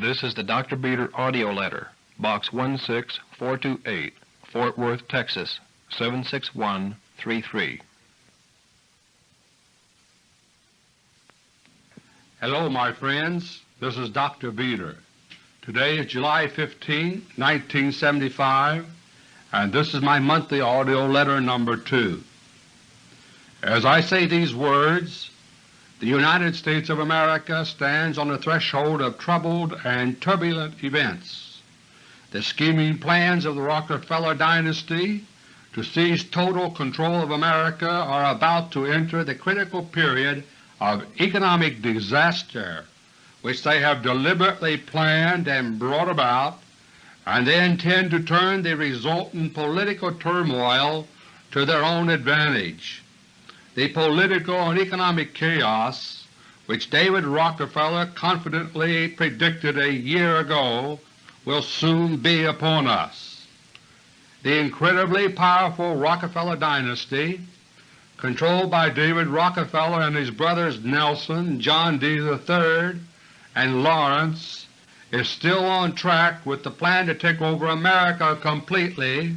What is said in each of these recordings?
This is the Dr. Beter audio letter, Box 16428, Fort Worth, Texas 76133. Hello, my friends. This is Dr. Beter. Today is July 15, 1975, and this is my monthly audio letter number 2. As I say these words, the United States of America stands on the threshold of troubled and turbulent events. The scheming plans of the Rockefeller dynasty to seize total control of America are about to enter the critical period of economic disaster which they have deliberately planned and brought about, and they intend to turn the resultant political turmoil to their own advantage. The political and economic chaos which David Rockefeller confidently predicted a year ago will soon be upon us. The incredibly powerful Rockefeller dynasty, controlled by David Rockefeller and his brothers Nelson, John D. III, and Laurance, is still on track with the plan to take over America completely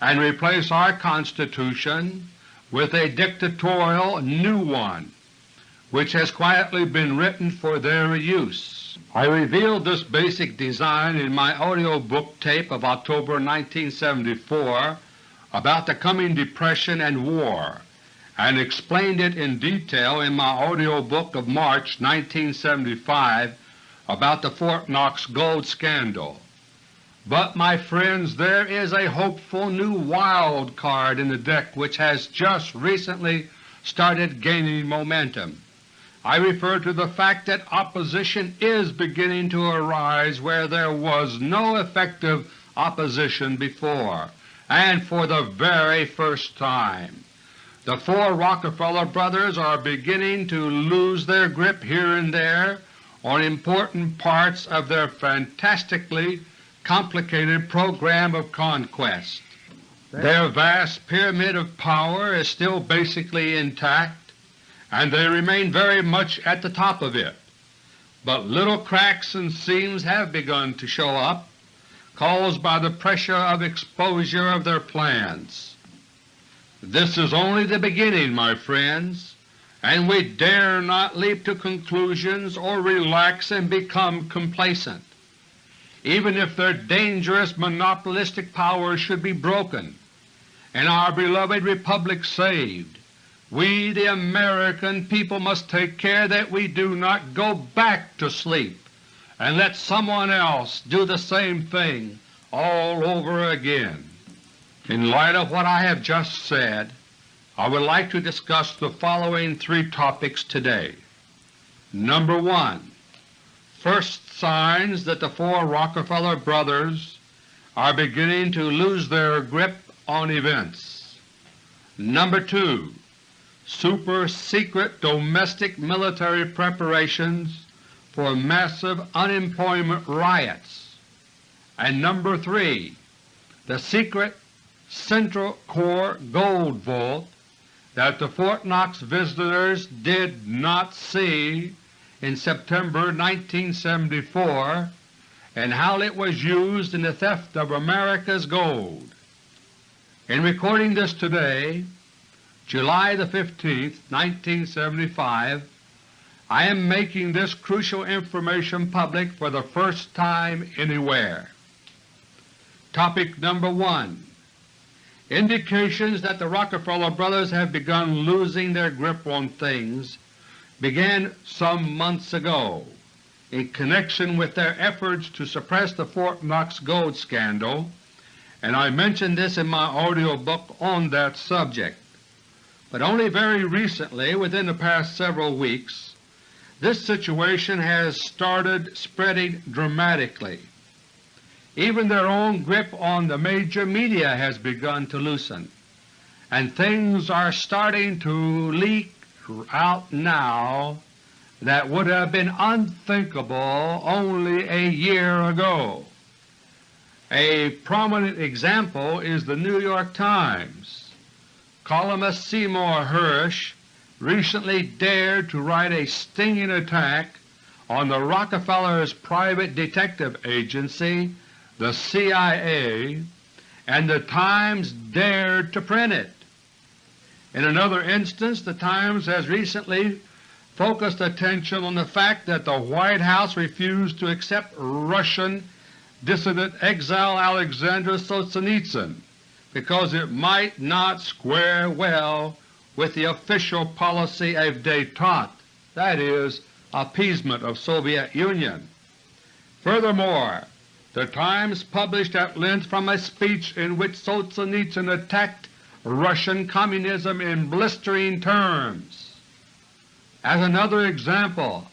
and replace our Constitution with a dictatorial new one which has quietly been written for their use. I revealed this basic design in my audio book tape of October 1974 about the coming Depression and war, and explained it in detail in my audio book of March 1975 about the Fort Knox gold scandal. But, my friends, there is a hopeful new wild card in the deck which has just recently started gaining momentum. I refer to the fact that opposition is beginning to arise where there was no effective opposition before, and for the very first time. The four Rockefeller brothers are beginning to lose their grip here and there on important parts of their fantastically complicated program of conquest. Their vast pyramid of power is still basically intact, and they remain very much at the top of it, but little cracks and seams have begun to show up, caused by the pressure of exposure of their plans. This is only the beginning, my friends, and we dare not leap to conclusions or relax and become complacent even if their dangerous monopolistic power should be broken and our beloved Republic saved, we the American people must take care that we do not go back to sleep and let someone else do the same thing all over again. In light of what I have just said, I would like to discuss the following three topics today. Number 1 first signs that the four Rockefeller brothers are beginning to lose their grip on events. Number 2. Super-secret domestic military preparations for massive unemployment riots. And number 3. The secret Central Core Gold Vault that the Fort Knox visitors did not see in September 1974 and how it was used in the theft of America's gold. In recording this today, July 15, 1975, I am making this crucial information public for the first time anywhere. Topic number 1 Indications that the Rockefeller brothers have begun losing their grip on things began some months ago in connection with their efforts to suppress the Fort Knox gold scandal, and I mentioned this in my audio book on that subject. But only very recently, within the past several weeks, this situation has started spreading dramatically. Even their own grip on the major media has begun to loosen, and things are starting to leak out now that would have been unthinkable only a year ago. A prominent example is the New York Times. Columnist Seymour Hersh recently dared to write a stinging attack on the Rockefeller's private detective agency, the CIA, and the Times dared to print it. In another instance, the Times has recently focused attention on the fact that the White House refused to accept Russian dissident exile Alexander Solzhenitsyn because it might not square well with the official policy of détente, that is, appeasement of Soviet Union. Furthermore, the Times published at length from a speech in which Solzhenitsyn attacked Russian Communism in blistering terms. As another example,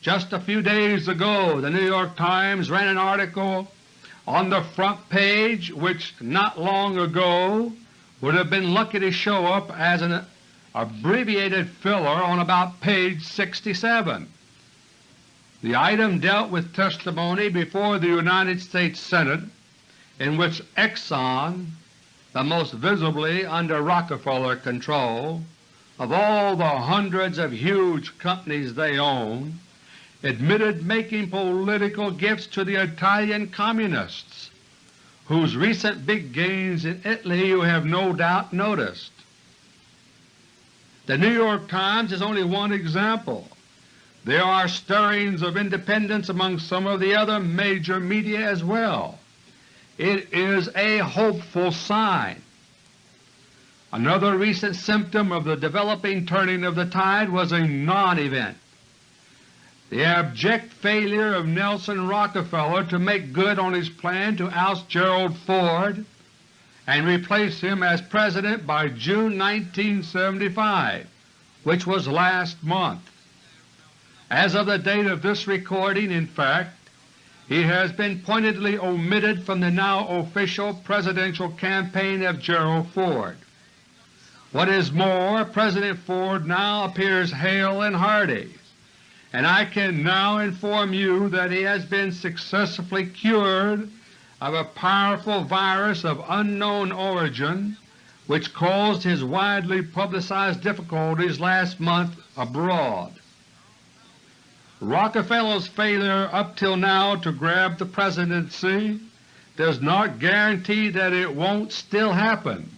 just a few days ago the New York Times ran an article on the front page which not long ago would have been lucky to show up as an abbreviated filler on about page 67. The item dealt with testimony before the United States Senate in which Exxon, the most visibly under Rockefeller control of all the hundreds of huge companies they own, admitted making political gifts to the Italian Communists, whose recent big gains in Italy you have no doubt noticed. The New York Times is only one example. There are stirrings of independence among some of the other major media as well. It is a hopeful sign. Another recent symptom of the developing turning of the tide was a non-event. The abject failure of Nelson Rockefeller to make good on his plan to oust Gerald Ford and replace him as President by June 1975, which was last month. As of the date of this recording, in fact, he has been pointedly omitted from the now official Presidential campaign of Gerald Ford. What is more, President Ford now appears hale and hearty and I can now inform you that he has been successfully cured of a powerful virus of unknown origin which caused his widely publicized difficulties last month abroad. Rockefeller's failure up till now to grab the Presidency does not guarantee that it won't still happen,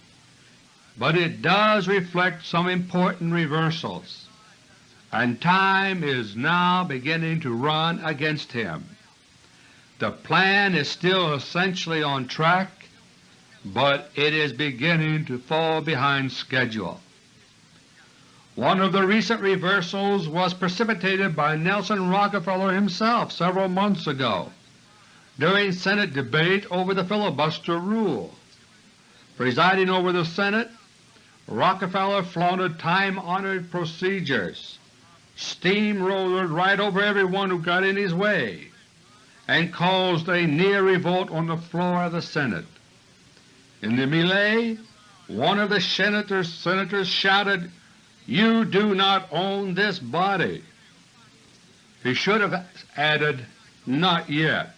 but it does reflect some important reversals and time is now beginning to run against him. The plan is still essentially on track, but it is beginning to fall behind schedule. One of the recent reversals was precipitated by Nelson Rockefeller himself several months ago during Senate debate over the filibuster rule. Presiding over the Senate, Rockefeller flaunted time-honored procedures steamrolled right over everyone who got in his way and caused a near revolt on the floor of the Senate. In the melee, one of the senators, senators shouted, You do not own this body. He should have added, Not yet,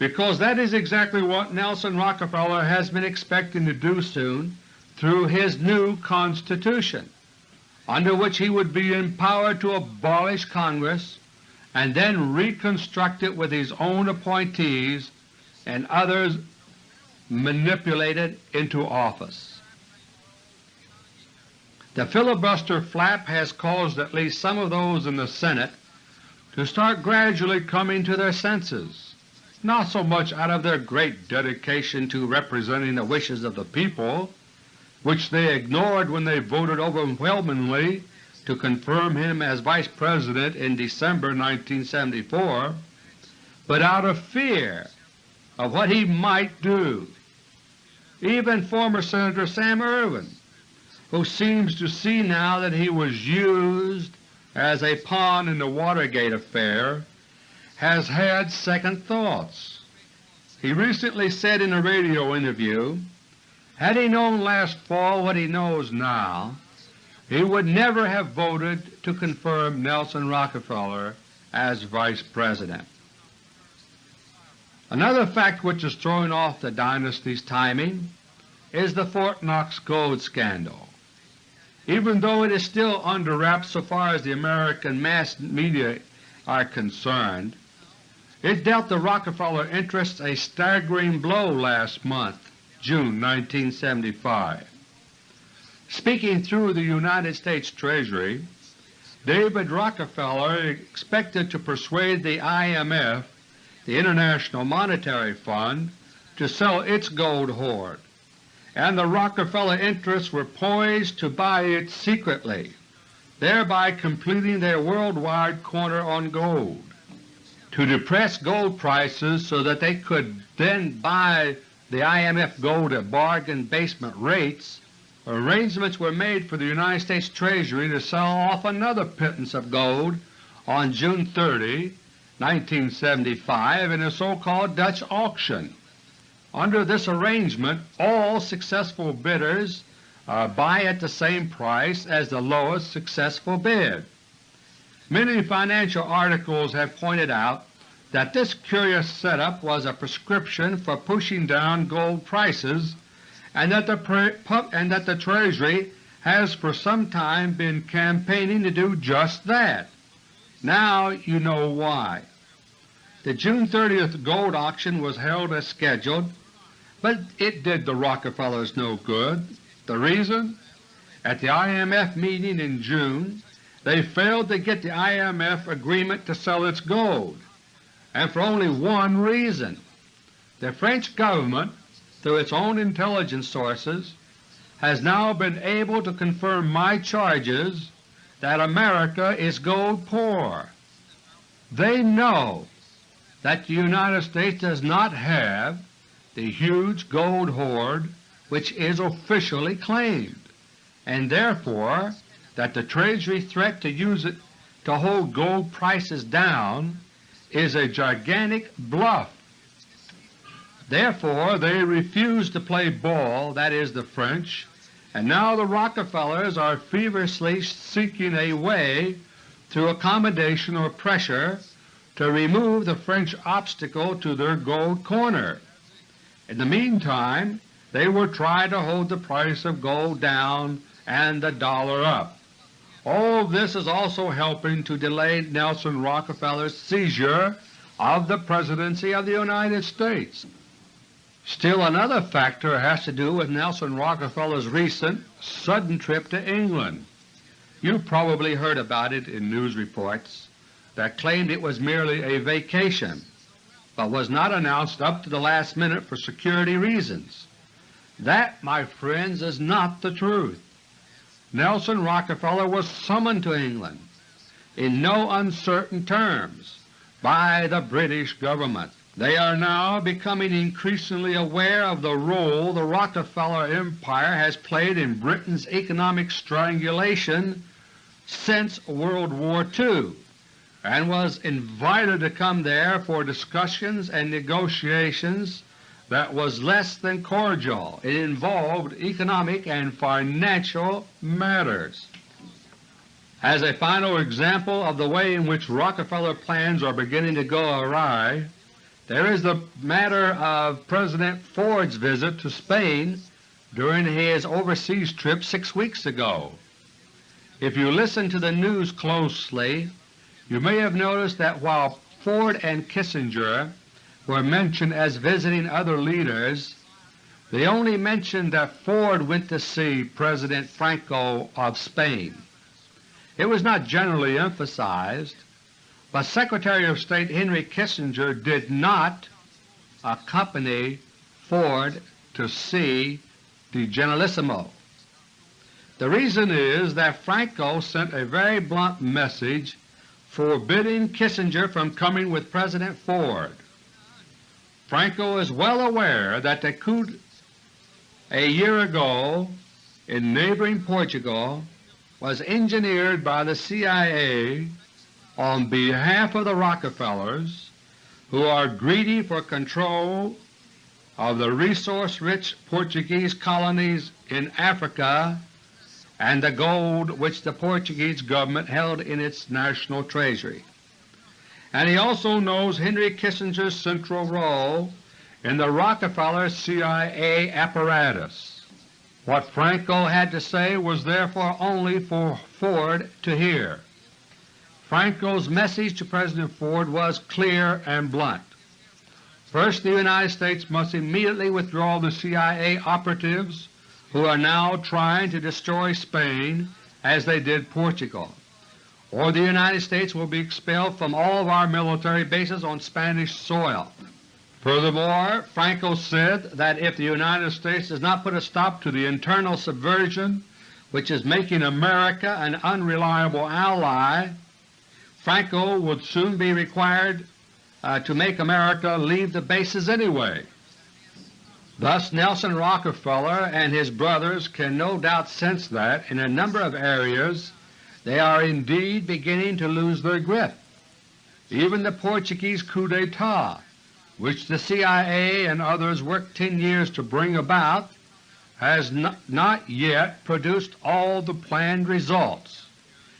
because that is exactly what Nelson Rockefeller has been expecting to do soon through his new Constitution under which he would be empowered to abolish Congress and then reconstruct it with his own appointees and others manipulated into office. The filibuster flap has caused at least some of those in the Senate to start gradually coming to their senses, not so much out of their great dedication to representing the wishes of the people, which they ignored when they voted overwhelmingly to confirm him as Vice President in December 1974, but out of fear of what he might do. Even former Senator Sam Ervin, who seems to see now that he was used as a pawn in the Watergate affair, has had second thoughts. He recently said in a radio interview had he known last fall what he knows now, he would never have voted to confirm Nelson Rockefeller as Vice President. Another fact which is throwing off the dynasty's timing is the Fort Knox gold scandal. Even though it is still under wraps so far as the American mass media are concerned, it dealt the Rockefeller interests a staggering blow last month, June 1975. Speaking through the United States Treasury, David Rockefeller expected to persuade the IMF, the International Monetary Fund, to sell its gold hoard, and the Rockefeller interests were poised to buy it secretly, thereby completing their worldwide corner on gold. To depress gold prices so that they could then buy the IMF gold at bargain basement rates, arrangements were made for the United States Treasury to sell off another pittance of gold on June 30, 1975 in a so-called Dutch auction. Under this arrangement all successful bidders uh, buy at the same price as the lowest successful bid. Many financial articles have pointed out that this curious setup was a prescription for pushing down gold prices and that the, and that the Treasury has for some time been campaigning to do just that. Now you know why. The June 30th gold auction was held as scheduled but it did the Rockefellers no good. The reason? At the IMF meeting in June, they failed to get the IMF agreement to sell its gold, and for only one reason. The French government, through its own intelligence sources, has now been able to confirm my charges that America is gold poor. They know that the United States does not have the huge gold hoard which is officially claimed, and therefore that the Treasury threat to use it to hold gold prices down is a gigantic bluff. Therefore they refuse to play ball, that is the French, and now the Rockefellers are feverishly seeking a way through accommodation or pressure to remove the French obstacle to their gold corner. In the meantime they will try to hold the price of gold down and the dollar up. All this is also helping to delay Nelson Rockefeller's seizure of the Presidency of the United States. Still another factor has to do with Nelson Rockefeller's recent sudden trip to England. You probably heard about it in news reports that claimed it was merely a vacation but was not announced up to the last minute for security reasons. That, my friends, is not the truth. Nelson Rockefeller was summoned to England in no uncertain terms by the British government. They are now becoming increasingly aware of the role the Rockefeller Empire has played in Britain's economic strangulation since World War II and was invited to come there for discussions and negotiations that was less than cordial. It involved economic and financial matters. As a final example of the way in which Rockefeller plans are beginning to go awry, there is the matter of President Ford's visit to Spain during his overseas trip six weeks ago. If you listen to the news closely, you may have noticed that while Ford and Kissinger were mentioned as visiting other leaders, they only mentioned that Ford went to see President Franco of Spain. It was not generally emphasized, but Secretary of State Henry Kissinger did not accompany Ford to see the Generalissimo. The reason is that Franco sent a very blunt message forbidding Kissinger from coming with President Ford. Franco is well aware that the coup a year ago in neighboring Portugal was engineered by the CIA on behalf of the Rockefellers who are greedy for control of the resource-rich Portuguese colonies in Africa and the gold which the Portuguese government held in its national treasury. And he also knows Henry Kissinger's central role in the Rockefeller CIA apparatus. What Franco had to say was therefore only for Ford to hear. Franco's message to President Ford was clear and blunt. First, the United States must immediately withdraw the CIA operatives who are now trying to destroy Spain as they did Portugal, or the United States will be expelled from all of our military bases on Spanish soil. Furthermore, Franco said that if the United States does not put a stop to the internal subversion which is making America an unreliable ally, Franco would soon be required uh, to make America leave the bases anyway. Thus Nelson Rockefeller and his brothers can no doubt sense that in a number of areas they are indeed beginning to lose their grip. Even the Portuguese coup d'etat, which the CIA and others worked 10 years to bring about, has not yet produced all the planned results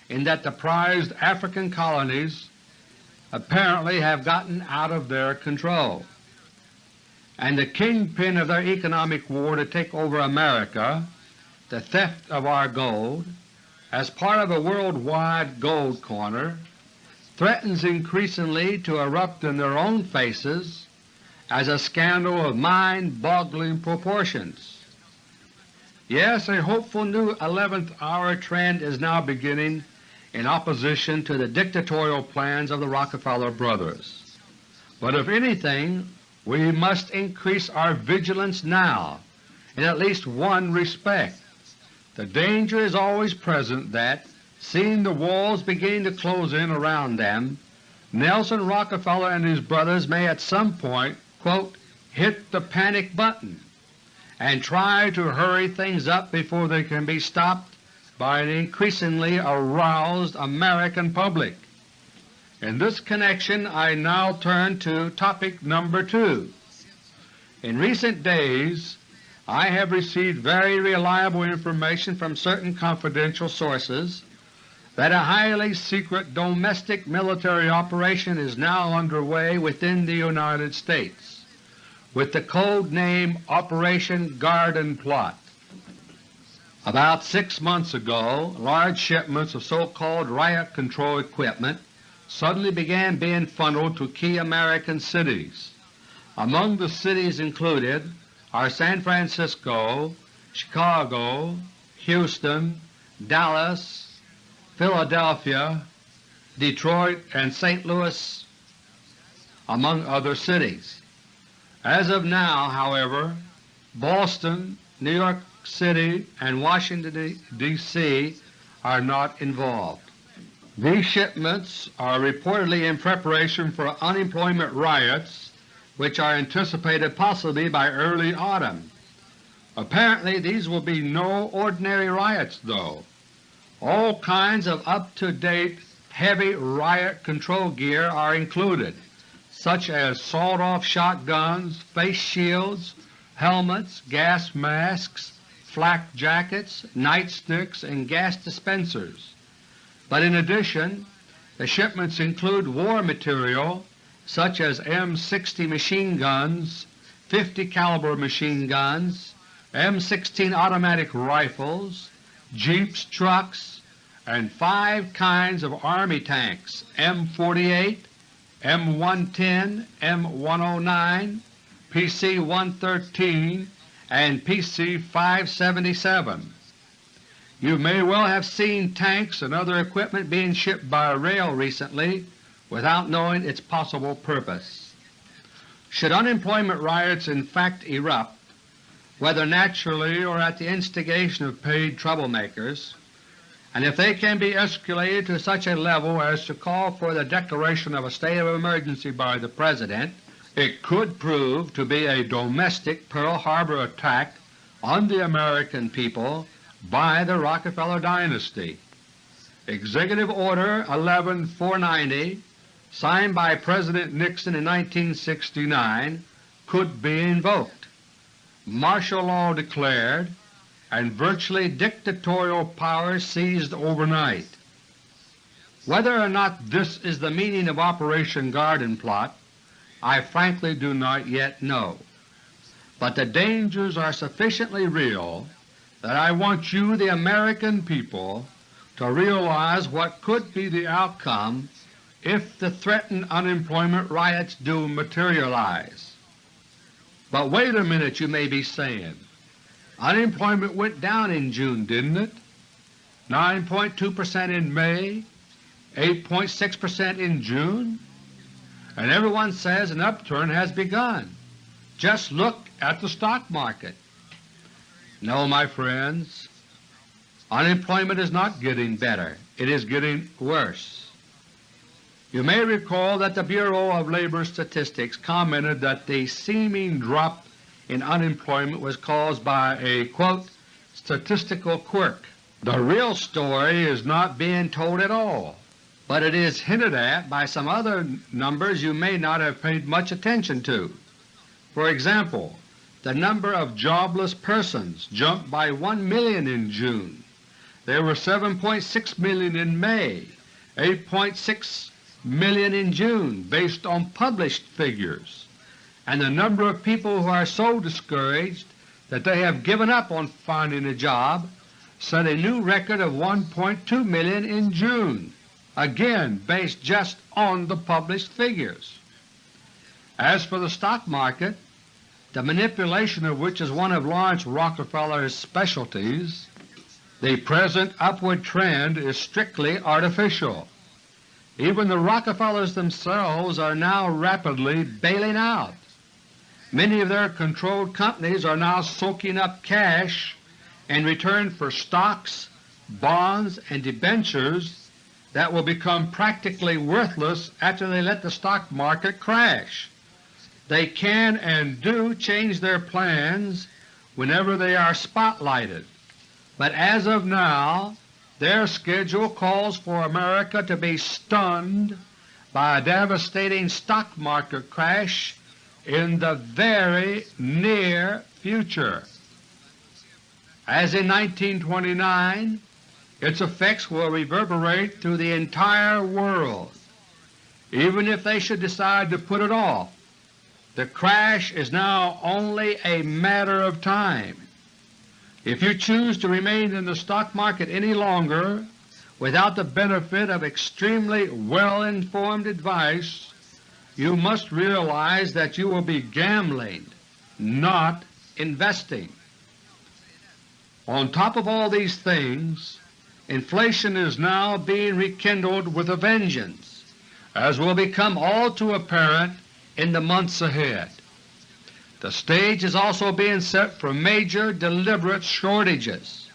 in that the prized African colonies apparently have gotten out of their control, and the kingpin of their economic war to take over America, the theft of our gold, as part of a worldwide gold corner, threatens increasingly to erupt in their own faces as a scandal of mind-boggling proportions. Yes, a hopeful new 11th hour trend is now beginning in opposition to the dictatorial plans of the Rockefeller brothers. But if anything, we must increase our vigilance now in at least one respect. The danger is always present that, seeing the walls beginning to close in around them, Nelson Rockefeller and his brothers may at some point quote, hit the panic button and try to hurry things up before they can be stopped by an increasingly aroused American public. In this connection I now turn to topic number 2. In recent days I have received very reliable information from certain confidential sources that a highly secret domestic military operation is now underway within the United States with the code name Operation Garden Plot. About six months ago, large shipments of so-called riot control equipment suddenly began being funneled to key American cities. Among the cities included are San Francisco, Chicago, Houston, Dallas, Philadelphia, Detroit, and St. Louis, among other cities. As of now, however, Boston, New York City, and Washington, D.C. are not involved. These shipments are reportedly in preparation for unemployment riots which are anticipated possibly by early autumn. Apparently these will be no ordinary riots, though. All kinds of up-to-date heavy riot control gear are included, such as sawed-off shotguns, face shields, helmets, gas masks, flak jackets, nightsticks, and gas dispensers. But in addition, the shipments include war material such as M60 machine guns, 50 caliber machine guns, M16 automatic rifles, jeeps, trucks, and five kinds of Army tanks M48, M110, M109, PC-113, and PC-577. You may well have seen tanks and other equipment being shipped by rail recently without knowing its possible purpose. Should unemployment riots in fact erupt, whether naturally or at the instigation of paid troublemakers, and if they can be escalated to such a level as to call for the declaration of a state of emergency by the President, it could prove to be a domestic Pearl Harbor attack on the American people by the Rockefeller dynasty. Executive Order 11490, signed by President Nixon in 1969, could be invoked, martial law declared, and virtually dictatorial powers seized overnight. Whether or not this is the meaning of Operation Garden Plot I frankly do not yet know, but the dangers are sufficiently real that I want you, the American people, to realize what could be the outcome if the threatened unemployment riots do materialize. But wait a minute, you may be saying. Unemployment went down in June, didn't it? 9.2 percent in May, 8.6 percent in June, and everyone says an upturn has begun. Just look at the stock market. No, my friends, unemployment is not getting better. It is getting worse. You may recall that the Bureau of Labor Statistics commented that the seeming drop in unemployment was caused by a quote, statistical quirk. The real story is not being told at all, but it is hinted at by some other numbers you may not have paid much attention to. For example, the number of jobless persons jumped by 1 million in June. There were 7.6 million in May, 8.6 million in June based on published figures, and the number of people who are so discouraged that they have given up on finding a job set a new record of 1.2 million in June, again based just on the published figures. As for the stock market, the manipulation of which is one of Laurance Rockefeller's specialties, the present upward trend is strictly artificial. Even the Rockefellers themselves are now rapidly bailing out. Many of their controlled companies are now soaking up cash in return for stocks, bonds, and debentures that will become practically worthless after they let the stock market crash. They can and do change their plans whenever they are spotlighted, but as of now their schedule calls for America to be stunned by a devastating stock market crash in the very near future. As in 1929, its effects will reverberate through the entire world. Even if they should decide to put it off, the crash is now only a matter of time. If you choose to remain in the stock market any longer without the benefit of extremely well-informed advice, you must realize that you will be gambling, not investing. On top of all these things, inflation is now being rekindled with a vengeance, as will become all too apparent in the months ahead. The stage is also being set for major deliberate shortages.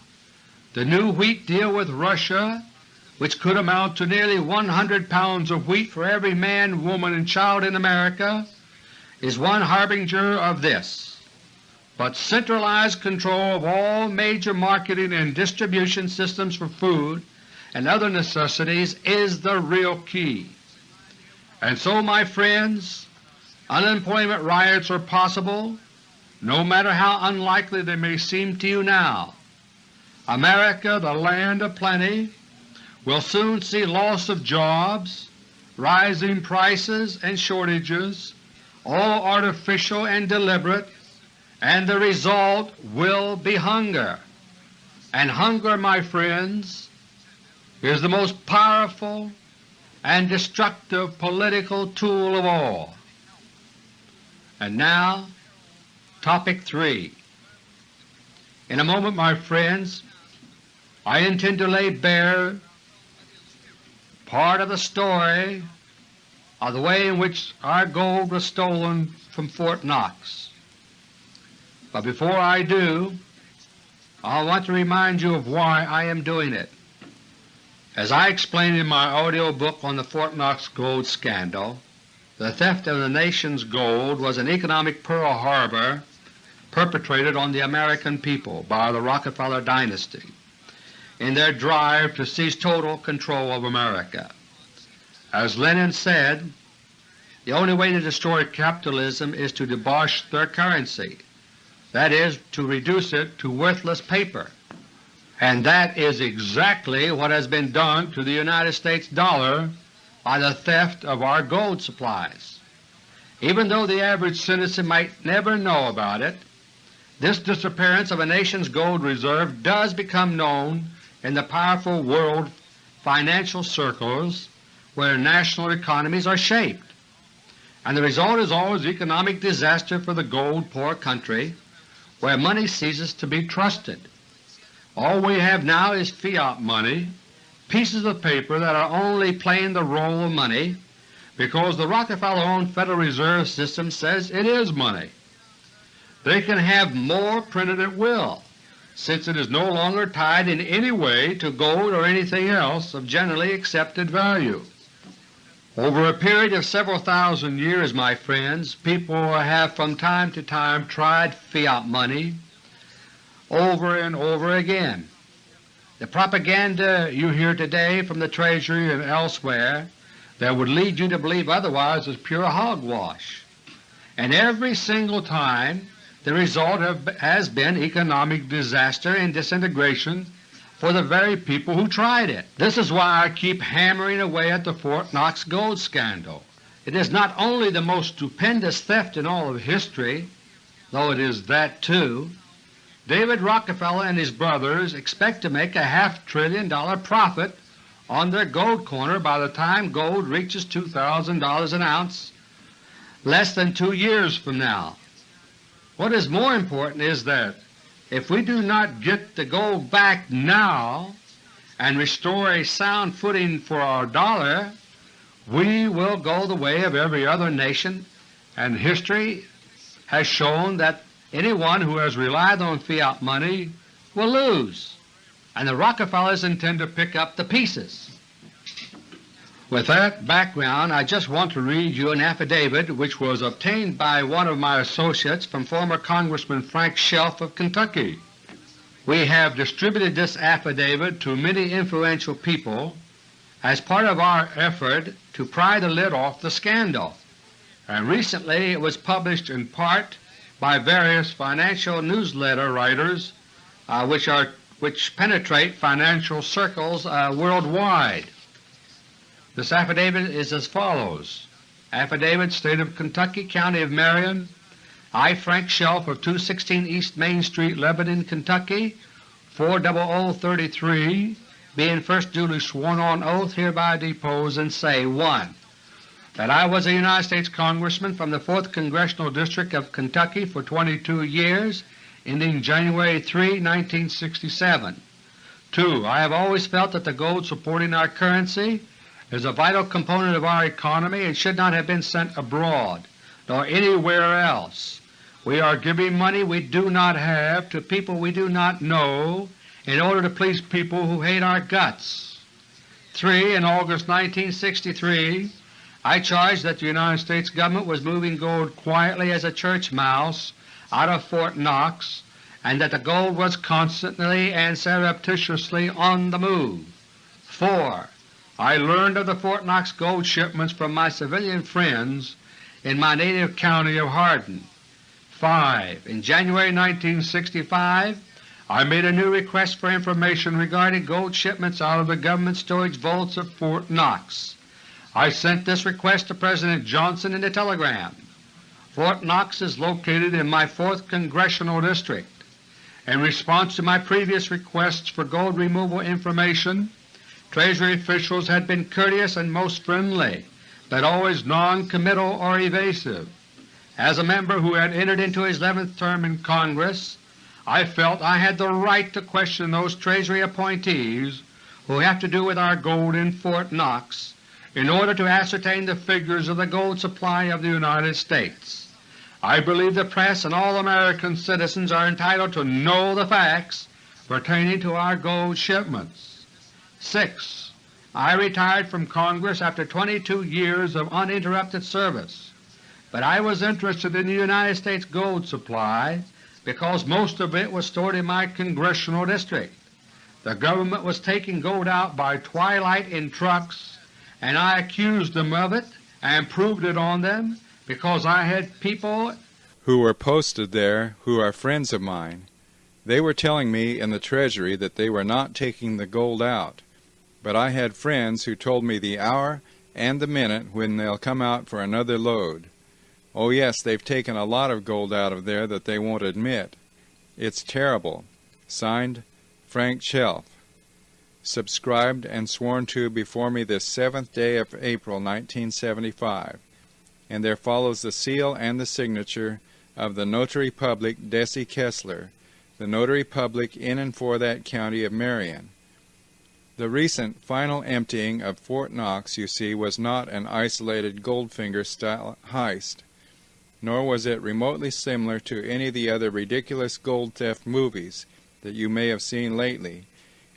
The new wheat deal with Russia, which could amount to nearly 100 pounds of wheat for every man, woman, and child in America, is one harbinger of this. But centralized control of all major marketing and distribution systems for food and other necessities is the real key. And so, my friends, Unemployment riots are possible, no matter how unlikely they may seem to you now. America, the land of plenty, will soon see loss of jobs, rising prices and shortages, all artificial and deliberate, and the result will be hunger. And hunger, my friends, is the most powerful and destructive political tool of all. And now Topic 3 In a moment, my friends, I intend to lay bare part of the story of the way in which our gold was stolen from Fort Knox. But before I do, I want to remind you of why I am doing it. As I explained in my audio book on the Fort Knox gold scandal, the theft of the nation's gold was an economic Pearl Harbor perpetrated on the American people by the Rockefeller dynasty in their drive to seize total control of America. As Lenin said, the only way to destroy capitalism is to debauch their currency, that is, to reduce it to worthless paper. And that is exactly what has been done to the United States dollar by the theft of our gold supplies. Even though the average citizen might never know about it, this disappearance of a nation's gold reserve does become known in the powerful world financial circles where national economies are shaped. And the result is always economic disaster for the gold-poor country where money ceases to be trusted. All we have now is fiat money, pieces of paper that are only playing the role of money because the Rockefeller-owned Federal Reserve System says it is money. They can have more printed at will, since it is no longer tied in any way to gold or anything else of generally accepted value. Over a period of several thousand years, my friends, people have from time to time tried fiat money over and over again. The propaganda you hear today from the Treasury and elsewhere that would lead you to believe otherwise is pure hogwash. And every single time the result has been economic disaster and disintegration for the very people who tried it. This is why I keep hammering away at the Fort Knox gold scandal. It is not only the most stupendous theft in all of history, though it is that too. David Rockefeller and his brothers expect to make a half trillion dollar profit on their gold corner by the time gold reaches $2,000 an ounce less than two years from now. What is more important is that if we do not get the gold back now and restore a sound footing for our dollar, we will go the way of every other nation, and history has shown that anyone who has relied on fiat money will lose, and the Rockefellers intend to pick up the pieces. With that background, I just want to read you an affidavit which was obtained by one of my associates from former Congressman Frank Chelf of Kentucky. We have distributed this affidavit to many influential people as part of our effort to pry the lid off the scandal, and recently it was published in part by various financial newsletter writers uh, which, are, which penetrate financial circles uh, worldwide. This affidavit is as follows. Affidavit State of Kentucky, County of Marion, I, Frank Chelf of 216 East Main Street, Lebanon, Kentucky, 40033, being first duly sworn on oath, hereby depose and say 1. That I was a United States Congressman from the 4th Congressional District of Kentucky for 22 years, ending January 3, 1967. 2. I have always felt that the gold supporting our currency is a vital component of our economy and should not have been sent abroad nor anywhere else. We are giving money we do not have to people we do not know in order to please people who hate our guts. 3. In August 1963 I charged that the United States Government was moving gold quietly as a church mouse out of Fort Knox and that the gold was constantly and surreptitiously on the move. 4. I learned of the Fort Knox gold shipments from my civilian friends in my native county of Hardin. 5. In January 1965 I made a new request for information regarding gold shipments out of the government storage vaults of Fort Knox. I sent this request to President Johnson in a telegram. Fort Knox is located in my 4th Congressional District. In response to my previous requests for gold removal information, Treasury officials had been courteous and most friendly, but always non-committal or evasive. As a member who had entered into his 11th term in Congress, I felt I had the right to question those Treasury appointees who have to do with our gold in Fort Knox in order to ascertain the figures of the gold supply of the United States. I believe the press and all American citizens are entitled to know the facts pertaining to our gold shipments. 6. I retired from Congress after 22 years of uninterrupted service, but I was interested in the United States gold supply because most of it was stored in my congressional district. The government was taking gold out by twilight in trucks, and I accused them of it and proved it on them because I had people who were posted there who are friends of mine. They were telling me in the Treasury that they were not taking the gold out but I had friends who told me the hour and the minute when they'll come out for another load. Oh yes, they've taken a lot of gold out of there that they won't admit. It's terrible. Signed, Frank Chelf. Subscribed and sworn to before me this 7th day of April 1975, and there follows the seal and the signature of the Notary Public Desi Kessler, the Notary Public in and for that county of Marion. The recent final emptying of Fort Knox, you see, was not an isolated Goldfinger-style heist, nor was it remotely similar to any of the other ridiculous gold theft movies that you may have seen lately.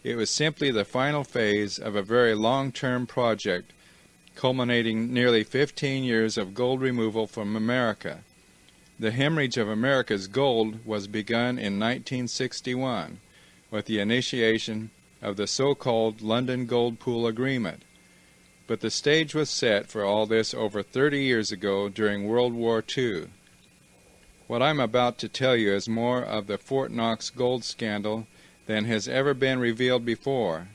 It was simply the final phase of a very long-term project culminating nearly 15 years of gold removal from America. The hemorrhage of America's gold was begun in 1961 with the initiation of the so-called London Gold Pool Agreement. But the stage was set for all this over 30 years ago during World War II. What I'm about to tell you is more of the Fort Knox gold scandal than has ever been revealed before.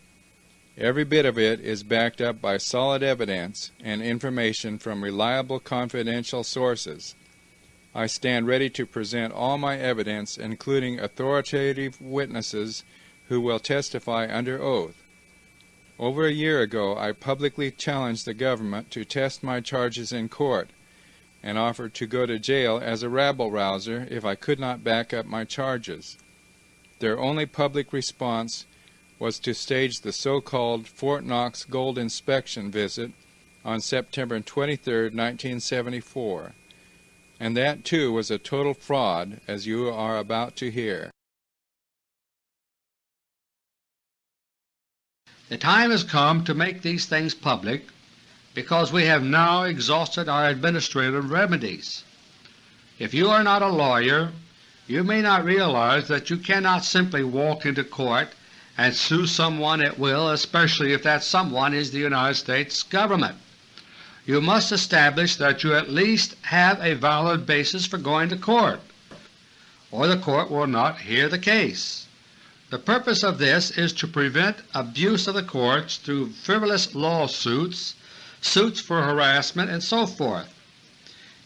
Every bit of it is backed up by solid evidence and information from reliable confidential sources. I stand ready to present all my evidence, including authoritative witnesses who will testify under oath. Over a year ago, I publicly challenged the government to test my charges in court and offered to go to jail as a rabble-rouser if I could not back up my charges. Their only public response was to stage the so-called Fort Knox gold inspection visit on September 23, 1974. And that too was a total fraud, as you are about to hear. The time has come to make these things public because we have now exhausted our administrative remedies. If you are not a lawyer, you may not realize that you cannot simply walk into court and sue someone at will, especially if that someone is the United States Government. You must establish that you at least have a valid basis for going to court, or the court will not hear the case. The purpose of this is to prevent abuse of the courts through frivolous lawsuits, suits for harassment, and so forth.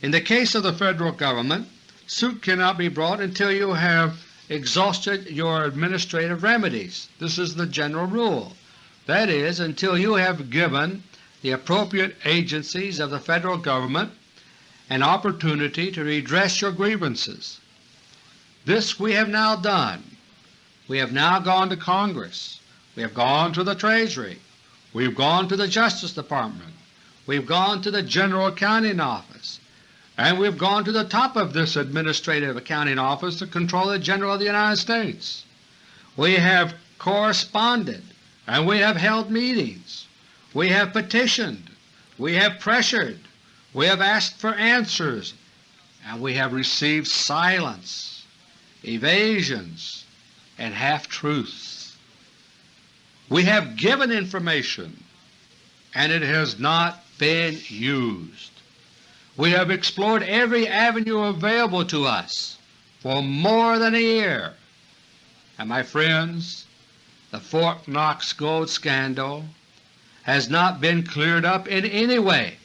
In the case of the Federal Government, suit cannot be brought until you have exhausted your administrative remedies. This is the general rule. That is, until you have given the appropriate agencies of the Federal Government an opportunity to redress your grievances. This we have now done. We have now gone to Congress. We have gone to the Treasury. We have gone to the Justice Department. We have gone to the General Accounting Office. And we have gone to the top of this Administrative Accounting Office, to control the General of the United States. We have corresponded and we have held meetings. We have petitioned. We have pressured. We have asked for answers, and we have received silence, evasions, and half-truths. We have given information and it has not been used. We have explored every avenue available to us for more than a year. And my friends, the Fort Knox gold scandal has not been cleared up in any way,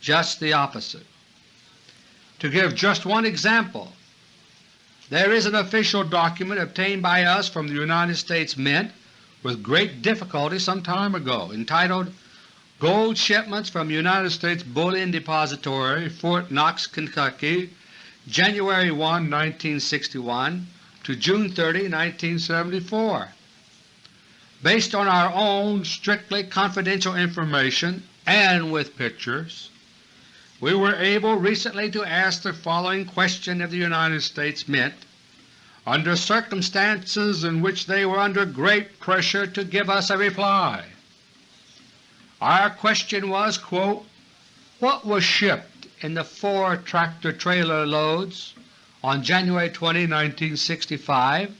just the opposite. To give just one example, there is an official document obtained by us from the United States Mint with great difficulty some time ago entitled Gold Shipments from United States Bullion Depository, Fort Knox, Kentucky, January 1, 1961 to June 30, 1974. Based on our own strictly confidential information and with pictures, we were able recently to ask the following question of the United States Mint under circumstances in which they were under great pressure to give us a reply. Our question was, quote, what was shipped in the four tractor-trailer loads on January 20, 1965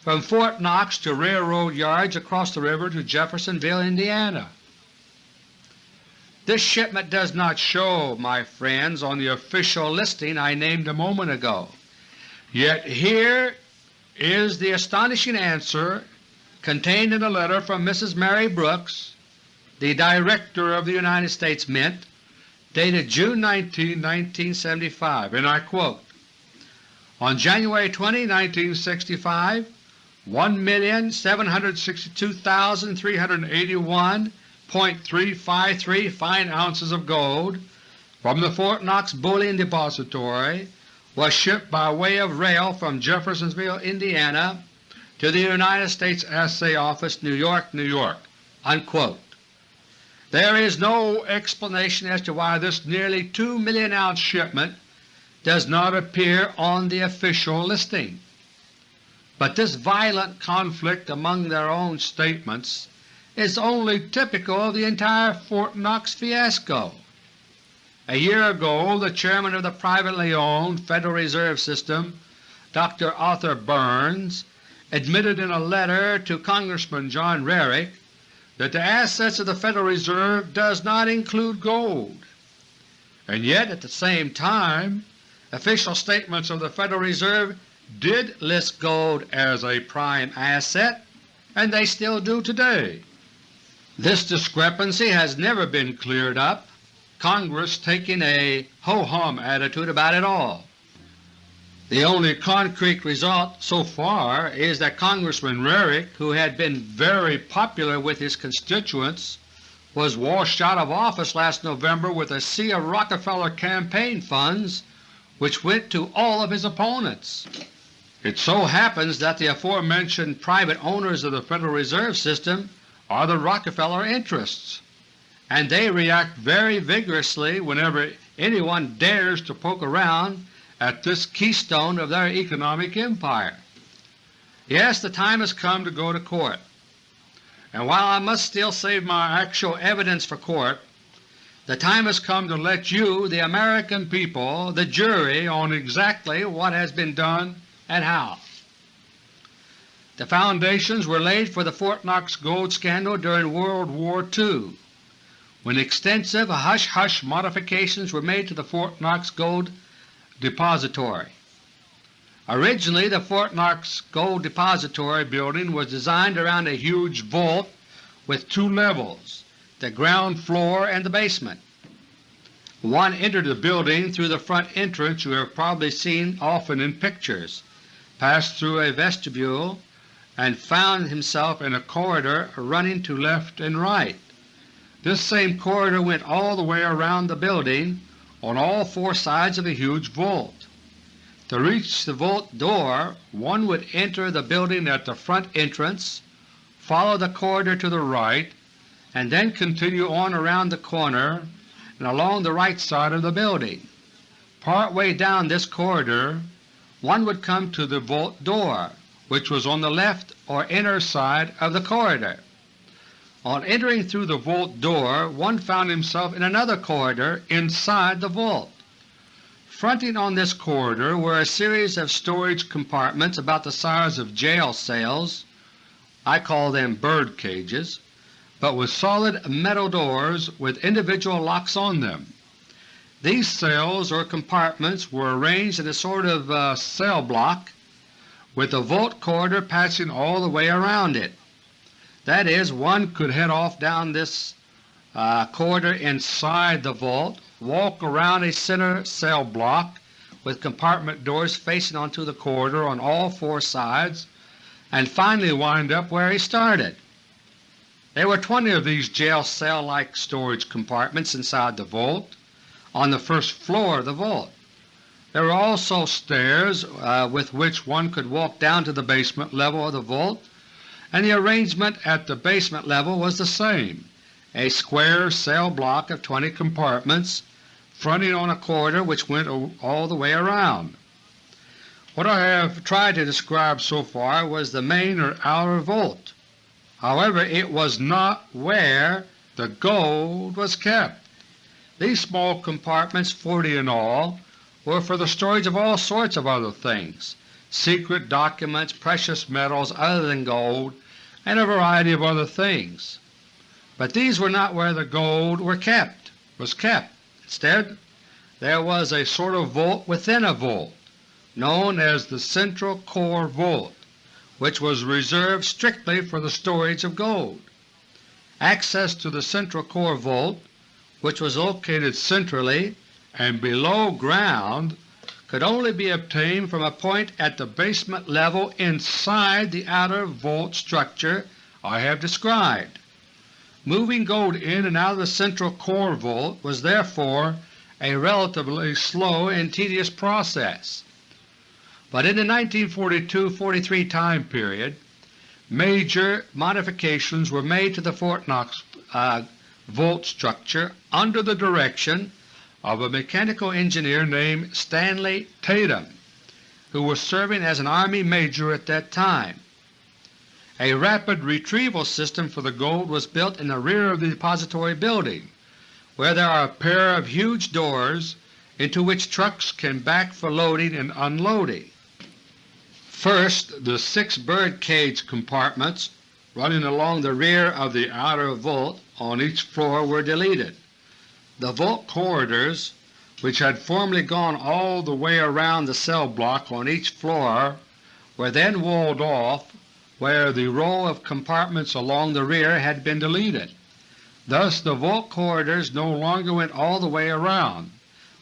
from Fort Knox to railroad yards across the river to Jeffersonville, Indiana. This shipment does not show, my friends, on the official listing I named a moment ago. Yet here is the astonishing answer contained in a letter from Mrs. Mary Brooks, the Director of the United States Mint, dated June 19, 1975, and I quote, On January 20, 1965, 1,762,381.353 fine ounces of gold from the Fort Knox Bullion Depository was shipped by way of rail from Jeffersonville, Indiana to the United States Assay Office, New York, New York." Unquote. There is no explanation as to why this nearly 2 million ounce shipment does not appear on the official listing. But this violent conflict among their own statements is only typical of the entire Fort Knox fiasco. A year ago the chairman of the privately owned Federal Reserve System, Dr. Arthur Burns, admitted in a letter to Congressman John Rarick that the assets of the Federal Reserve does not include gold. And yet at the same time official statements of the Federal Reserve did list gold as a prime asset, and they still do today. This discrepancy has never been cleared up, Congress taking a ho-hum attitude about it all. The only concrete result so far is that Congressman Rarick, who had been very popular with his constituents, was washed out of office last November with a sea of Rockefeller campaign funds which went to all of his opponents. It so happens that the aforementioned private owners of the Federal Reserve System are the Rockefeller interests, and they react very vigorously whenever anyone dares to poke around at this keystone of their economic empire. Yes, the time has come to go to court, and while I must still save my actual evidence for court, the time has come to let you, the American people, the jury on exactly what has been done and how. The foundations were laid for the Fort Knox gold scandal during World War II, when extensive hush-hush modifications were made to the Fort Knox gold Depository. Originally the Fort Knox Gold Depository building was designed around a huge vault with two levels, the ground floor and the basement. One entered the building through the front entrance you have probably seen often in pictures, passed through a vestibule, and found himself in a corridor running to left and right. This same corridor went all the way around the building on all four sides of a huge vault. To reach the vault door one would enter the building at the front entrance, follow the corridor to the right, and then continue on around the corner and along the right side of the building. Part way down this corridor one would come to the vault door, which was on the left or inner side of the corridor. On entering through the vault door one found himself in another corridor inside the vault. Fronting on this corridor were a series of storage compartments about the size of jail cells I call them bird cages but with solid metal doors with individual locks on them. These cells or compartments were arranged in a sort of uh, cell block with a vault corridor passing all the way around it. That is, one could head off down this uh, corridor inside the vault, walk around a center cell block with compartment doors facing onto the corridor on all four sides, and finally wind up where he started. There were 20 of these jail cell-like storage compartments inside the vault on the first floor of the vault. There were also stairs uh, with which one could walk down to the basement level of the vault and the arrangement at the basement level was the same, a square cell block of 20 compartments fronting on a corridor which went all the way around. What I have tried to describe so far was the main or outer vault. However, it was not where the gold was kept. These small compartments, 40 in all, were for the storage of all sorts of other things, secret documents, precious metals other than gold, and a variety of other things. But these were not where the gold were kept, was kept. Instead there was a sort of vault within a vault, known as the Central Core Vault, which was reserved strictly for the storage of gold. Access to the Central Core Vault, which was located centrally and below ground, could only be obtained from a point at the basement level inside the outer vault structure I have described. Moving gold in and out of the central core vault was therefore a relatively slow and tedious process. But in the 1942–43 time period, major modifications were made to the Fort Knox uh, vault structure under the direction of a mechanical engineer named Stanley Tatum, who was serving as an Army major at that time. A rapid retrieval system for the gold was built in the rear of the depository building, where there are a pair of huge doors into which trucks can back for loading and unloading. First, the six bird cage compartments running along the rear of the outer vault on each floor were deleted. The vault corridors, which had formerly gone all the way around the cell block on each floor, were then walled off where the row of compartments along the rear had been deleted. Thus the vault corridors no longer went all the way around,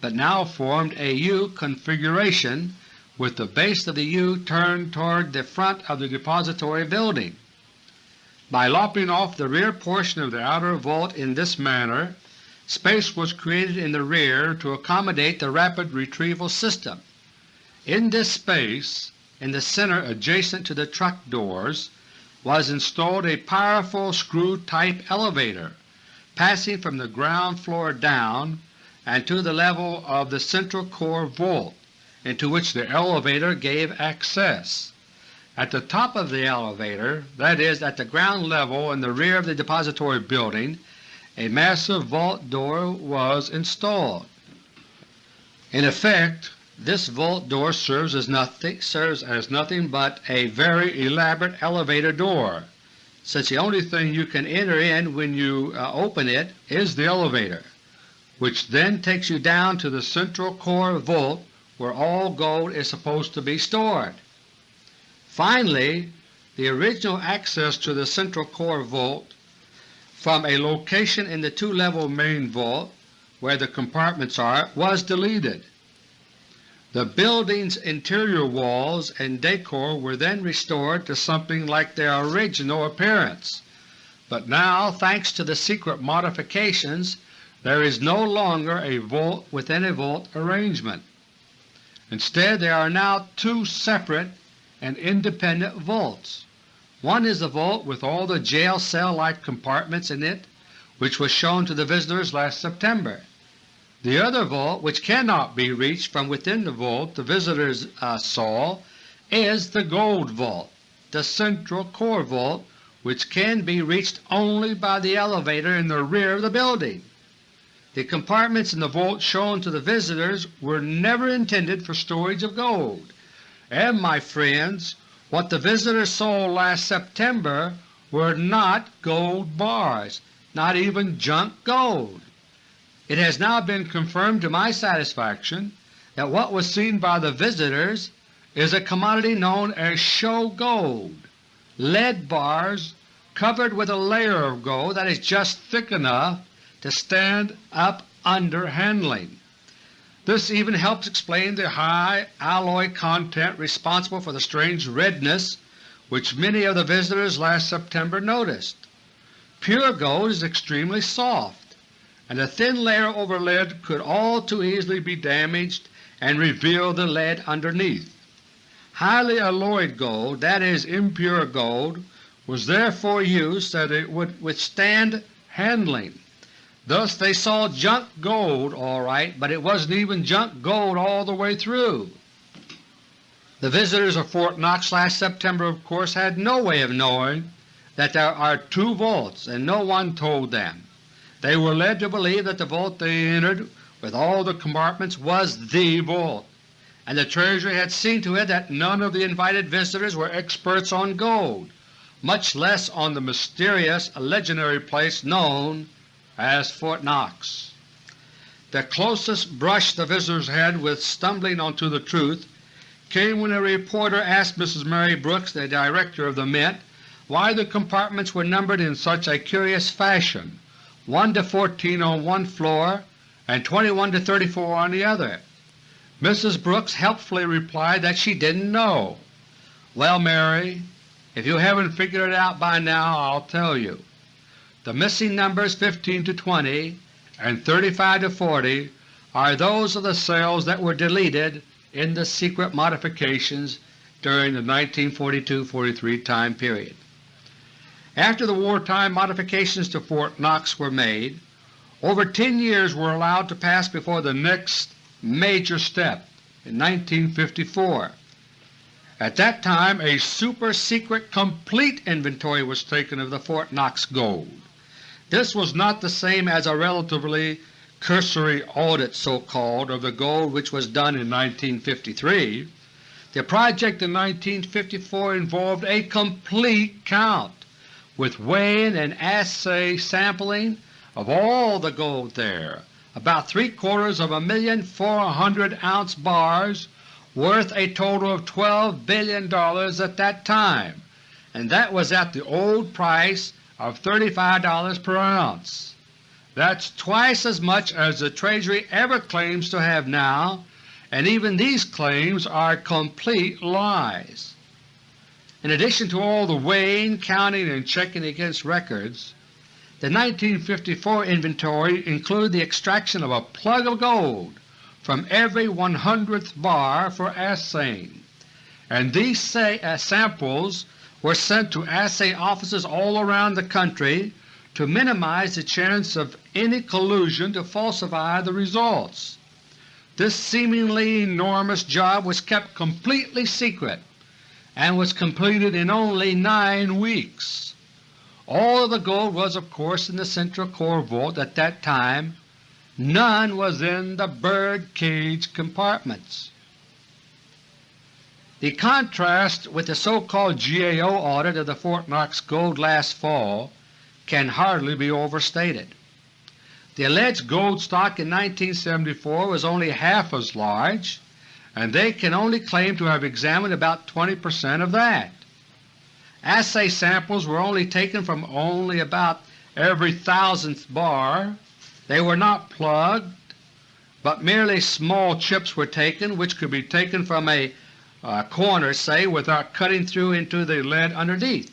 but now formed a U configuration with the base of the U turned toward the front of the depository building. By lopping off the rear portion of the outer vault in this manner, Space was created in the rear to accommodate the rapid retrieval system. In this space, in the center adjacent to the truck doors, was installed a powerful screw-type elevator passing from the ground floor down and to the level of the central core vault, into which the elevator gave access. At the top of the elevator, that is, at the ground level in the rear of the depository building, a massive vault door was installed. In effect, this vault door serves as nothing, serves as nothing but a very elaborate elevator door, since the only thing you can enter in when you uh, open it is the elevator, which then takes you down to the central core vault where all gold is supposed to be stored. Finally, the original access to the central core vault from a location in the two-level main vault where the compartments are was deleted. The building's interior walls and decor were then restored to something like their original appearance, but now thanks to the secret modifications there is no longer a vault within a vault arrangement. Instead there are now two separate and independent vaults. One is the vault with all the jail cell-like compartments in it which was shown to the visitors last September. The other vault, which cannot be reached from within the vault the visitors uh, saw, is the Gold Vault, the central core vault which can be reached only by the elevator in the rear of the building. The compartments in the vault shown to the visitors were never intended for storage of gold, and, my friends, what the visitors saw last September were not gold bars, not even junk gold. It has now been confirmed to my satisfaction that what was seen by the visitors is a commodity known as show gold, lead bars covered with a layer of gold that is just thick enough to stand up under handling. This even helps explain the high alloy content responsible for the strange redness which many of the visitors last September noticed. Pure gold is extremely soft, and a thin layer over lead could all too easily be damaged and reveal the lead underneath. Highly alloyed gold, that is, impure gold, was therefore used so that it would withstand handling. Thus they saw junk gold all right, but it wasn't even junk gold all the way through. The visitors of Fort Knox last September of course had no way of knowing that there are two vaults, and no one told them. They were led to believe that the vault they entered with all the compartments was THE vault, and the Treasury had seen to it that none of the invited visitors were experts on gold, much less on the mysterious legendary place known as Fort Knox. The closest brush the visitors had with stumbling onto the truth came when a reporter asked Mrs. Mary Brooks, the Director of the Mint, why the compartments were numbered in such a curious fashion, 1 to 14 on one floor and 21 to 34 on the other. Mrs. Brooks helpfully replied that she didn't know. Well, Mary, if you haven't figured it out by now, I'll tell you. The missing numbers 15 to 20 and 35 to 40 are those of the cells that were deleted in the secret modifications during the 1942–43 time period. After the wartime modifications to Fort Knox were made, over 10 years were allowed to pass before the next major step in 1954. At that time a super-secret complete inventory was taken of the Fort Knox gold. This was not the same as a relatively cursory audit so-called of the gold which was done in 1953. The project in 1954 involved a complete count with weighing and assay sampling of all the gold there, about three quarters of a million four hundred ounce bars worth a total of $12 billion at that time, and that was at the old price of $35 per ounce. That's twice as much as the Treasury ever claims to have now, and even these claims are complete lies. In addition to all the weighing, counting, and checking against records, the 1954 inventory included the extraction of a plug of gold from every 100th bar for assaying, and these uh, samples were sent to assay offices all around the country to minimize the chance of any collusion to falsify the results. This seemingly enormous job was kept completely secret and was completed in only nine weeks. All of the gold was of course in the central core vault at that time. None was in the bird cage compartments. The contrast with the so-called GAO audit of the Fort Knox gold last fall can hardly be overstated. The alleged gold stock in 1974 was only half as large, and they can only claim to have examined about 20 percent of that. Assay samples were only taken from only about every thousandth bar. They were not plugged, but merely small chips were taken which could be taken from a uh, corner, say, without cutting through into the lead underneath.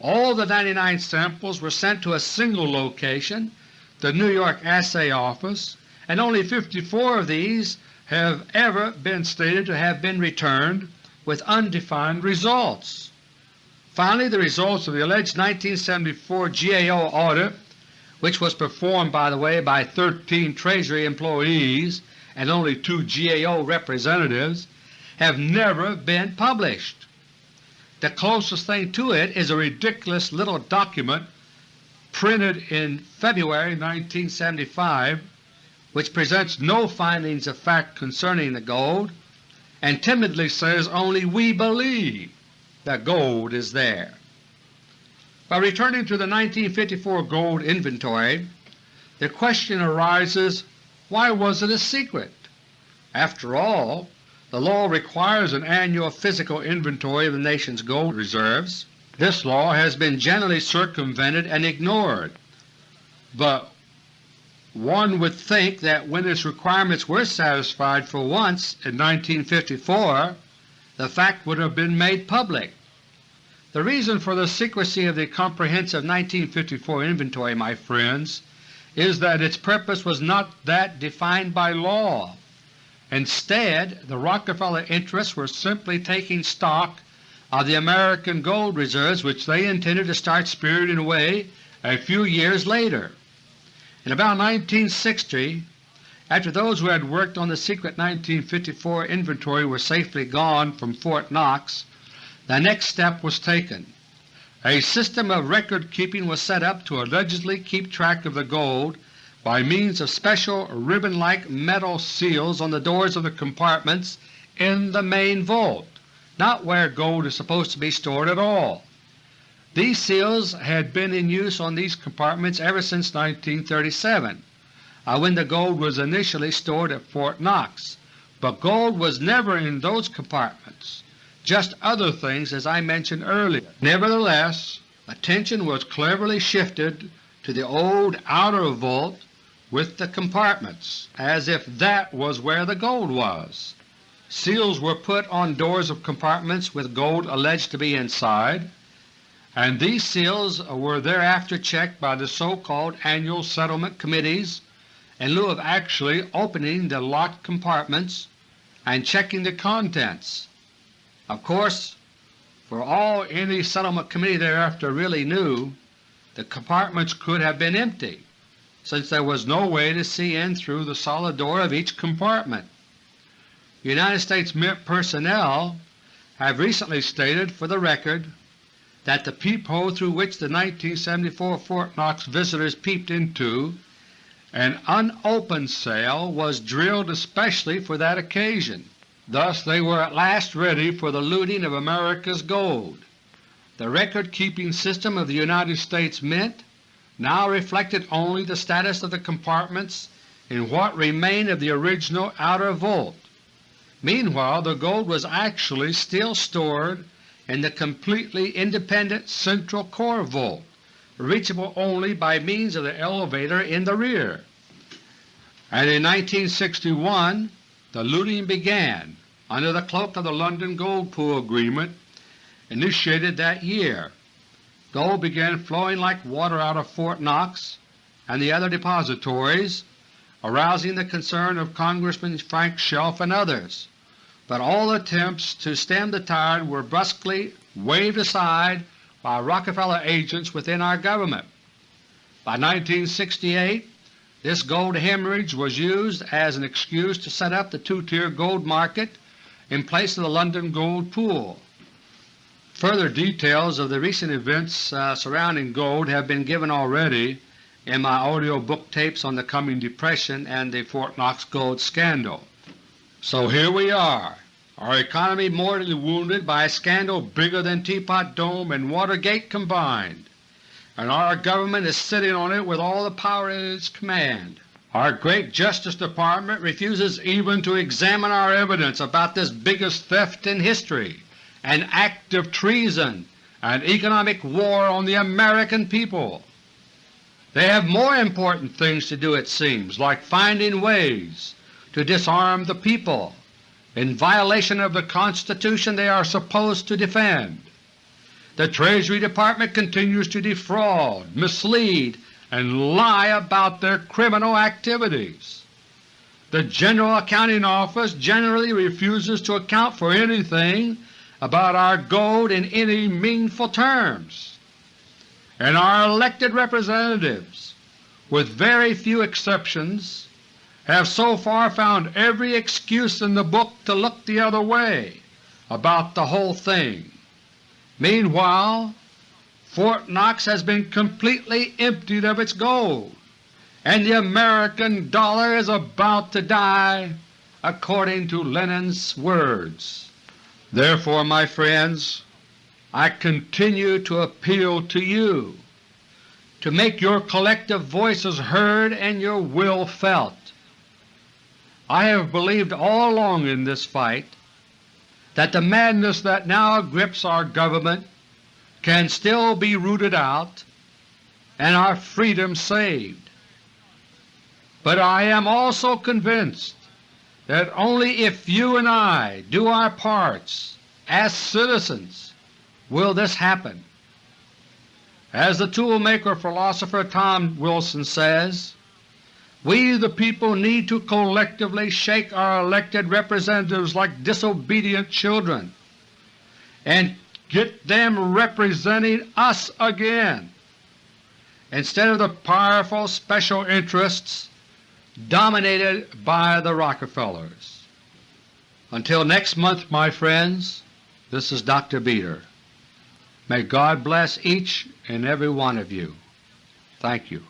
All the 99 samples were sent to a single location, the New York Assay Office, and only 54 of these have ever been stated to have been returned with undefined results. Finally, the results of the alleged 1974 GAO audit, which was performed by the way by 13 Treasury employees and only two GAO representatives, have never been published. The closest thing to it is a ridiculous little document printed in February 1975 which presents no findings of fact concerning the gold and timidly says only we believe that gold is there. By returning to the 1954 gold inventory, the question arises why was it a secret? After all, the law requires an annual physical inventory of the nation's gold reserves. This law has been generally circumvented and ignored, but one would think that when its requirements were satisfied for once in 1954, the fact would have been made public. The reason for the secrecy of the comprehensive 1954 inventory, my friends, is that its purpose was not that defined by law. Instead, the Rockefeller interests were simply taking stock of the American gold reserves which they intended to start spiriting away a few years later. In about 1960, after those who had worked on the secret 1954 inventory were safely gone from Fort Knox, the next step was taken. A system of record-keeping was set up to allegedly keep track of the gold by means of special ribbon-like metal seals on the doors of the compartments in the main vault, not where gold is supposed to be stored at all. These seals had been in use on these compartments ever since 1937 uh, when the gold was initially stored at Fort Knox, but gold was never in those compartments, just other things as I mentioned earlier. Nevertheless, attention was cleverly shifted to the old outer vault with the compartments as if that was where the gold was. Seals were put on doors of compartments with gold alleged to be inside, and these seals were thereafter checked by the so-called annual settlement committees in lieu of actually opening the locked compartments and checking the contents. Of course, for all any settlement committee thereafter really knew, the compartments could have been empty, since there was no way to see in through the solid door of each compartment. United States Mint personnel have recently stated for the record that the peephole through which the 1974 Fort Knox visitors peeped into an unopened cell was drilled especially for that occasion. Thus they were at last ready for the looting of America's gold. The record-keeping system of the United States Mint now reflected only the status of the compartments in what remained of the original outer vault. Meanwhile the gold was actually still stored in the completely independent central core vault, reachable only by means of the elevator in the rear. And in 1961 the looting began under the cloak of the London Gold Pool Agreement initiated that year. Gold began flowing like water out of Fort Knox and the other depositories, arousing the concern of Congressman Frank Chelf and others but all attempts to stem the tide were brusquely waved aside by Rockefeller agents within our government. By 1968 this gold hemorrhage was used as an excuse to set up the two-tier gold market in place of the London Gold Pool. Further details of the recent events uh, surrounding gold have been given already in my audio book tapes on the coming Depression and the Fort Knox gold scandal. So here we are, our economy mortally wounded by a scandal bigger than Teapot Dome and Watergate combined, and our government is sitting on it with all the power at its command. Our great Justice Department refuses even to examine our evidence about this biggest theft in history, an act of treason and economic war on the American people. They have more important things to do it seems, like finding ways to disarm the people in violation of the Constitution they are supposed to defend. The Treasury Department continues to defraud, mislead, and lie about their criminal activities. The General Accounting Office generally refuses to account for anything about our gold in any meaningful terms. And our elected representatives, with very few exceptions, have so far found every excuse in the book to look the other way about the whole thing. Meanwhile, Fort Knox has been completely emptied of its gold, and the American dollar is about to die according to Lenin's words. Therefore, my friends, I continue to appeal to you to make your collective voices heard and your will felt. I have believed all along in this fight that the madness that now grips our government can still be rooted out and our freedom saved. But I am also convinced that only if you and I do our parts as citizens will this happen. As the toolmaker philosopher Tom Wilson says, we the people need to collectively shake our elected representatives like disobedient children and get them representing us again, instead of the powerful special interests dominated by the Rockefellers. Until next month, my friends, this is Dr. Beter. May God bless each and every one of you. Thank you.